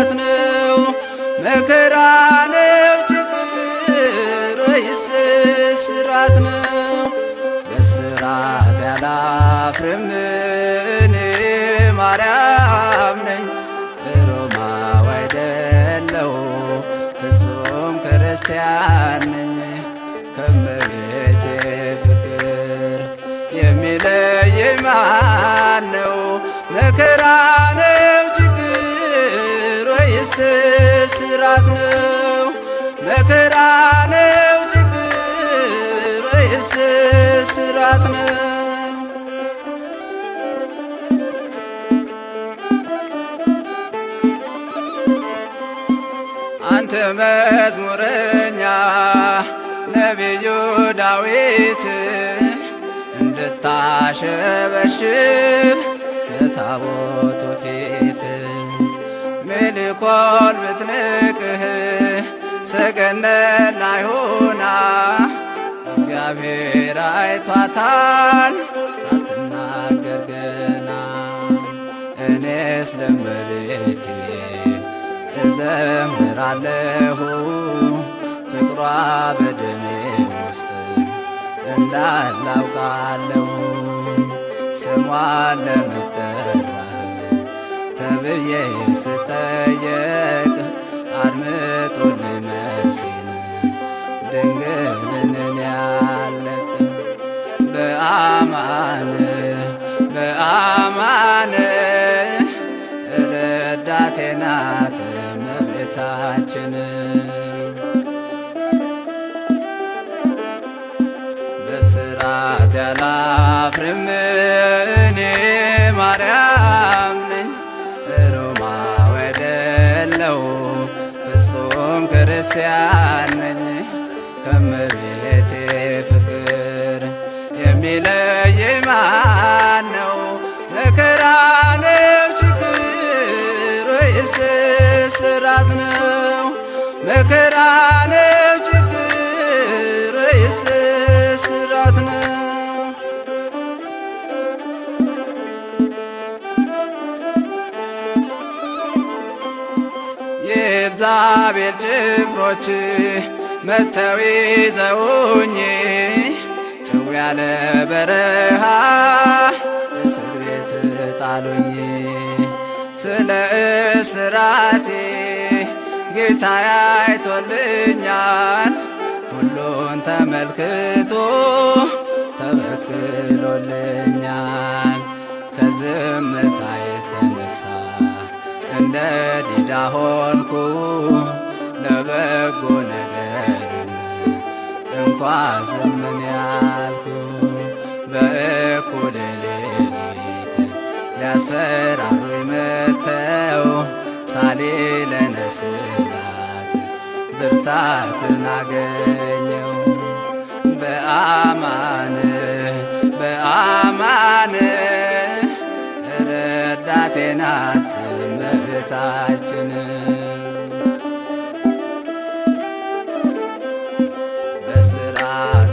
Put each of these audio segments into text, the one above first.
ስራት ነው? መከራ ነው ችግር ወይስ ስራት ነው? በስራት ያላፍርም እኔ ማርያም ነኝ ሮማዊ አይደለሁ ፍጹም ክርስቲያን ነኝ ከመቤቴ ፍቅር የሚለየኝ ማን ነው? መከራ ስራት ነው? መከራ ነው ችግር ወይስ ስራት ነው? አንተ መዝሙረኛ ነቢዩ ዳዊት እንድታሸበሽብ ለታቦቱ ፊት ሜልኮል ብትንቅህ ሰገነት ላይ ሆና እግዚአብሔር አይቷታል። ሳትናገር ገና እኔስ ለመቤቴ እዘምራለሁ። ፍቅሯ በደሜ ውስጥ እንዳላውቃለሁ። ስሟን ለመጠራት ተብዬ ስጠየቅ አድምጡልኝ መልሴን ድንግልን ያለቅ በአማን በአማን ረዳቴ ናት እመቤታችን። በስራት ያላፍርም እኔ ማርያም ክርስቲያን የኤልዛቤል ጭፍሮች መተው ይዘውኝ ጭው ያለ በረሃ እስር ቤት ጣሉኝ። ስለ እስራቴ ጌታ አይቶልኛል። ሁሉን ተመልክቶ ተበክሎልኛል። ከዝምታ የተነሳ እንደ ዲዳ ሆንኩ ለበጎ ነገርም እንኳ ዝምን ያልኩ በእኩለ ሌሊት ሊያስፈራሩኝ መጥተው ሳሌለነ ስላት ብርታትን አገኘው በአማን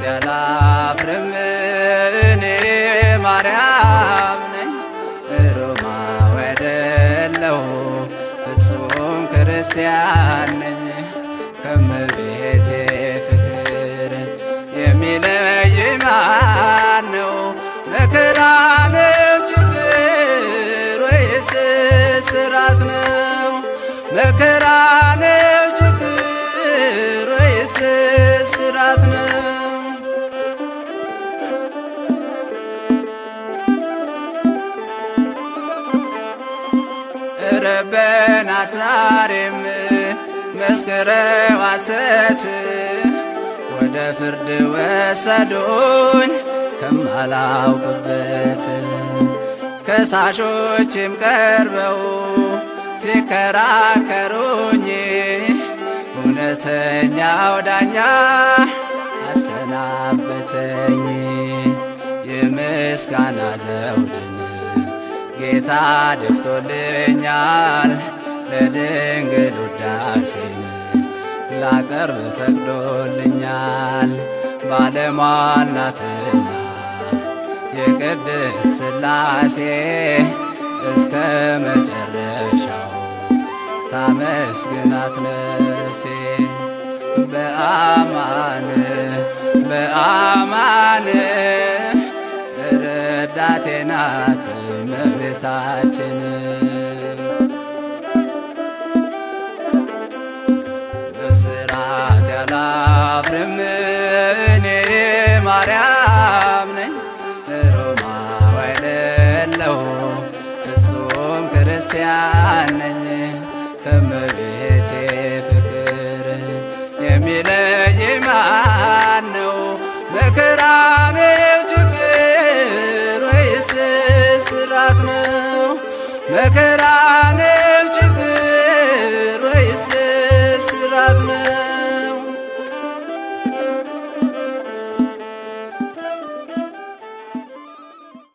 ያላፍርም እኔ ማርያም ነኝ ሮማዊ አይደለሁ ፍጹም ክርስቲያን ነኝ ከመቤቴ ፍቅር የሚለይ ማን ነው? መከራ ነው ችግር ወይስ ስራት ነው? መከራ ረበናት ዛሬም መስክረው ሐሰት ወደ ፍርድ ወሰዱኝ ከማላውቅበት። ከሳሾችም ቀርበው ሲከራከሩኝ። እውነተኛው ዳኛ አሰናበተኝ። የምስጋና ዘውድን ጌታ ደፍቶልኛል። ለድንግል ውዳሴን ላቀርብ ፈቅዶልኛል። ባለሟል ናትና የቅድስት ሥላሴ እስከ መጨረሻው ታመስግናት ነፍሴ። በአማን በአማን ረዳቴ እመቤታችን በስራት ያላፍርም እኔ ማርያም ነኝ። ሮማዊ አይደለሁ ፍጹም ክርስቲያን ነኝ ችግር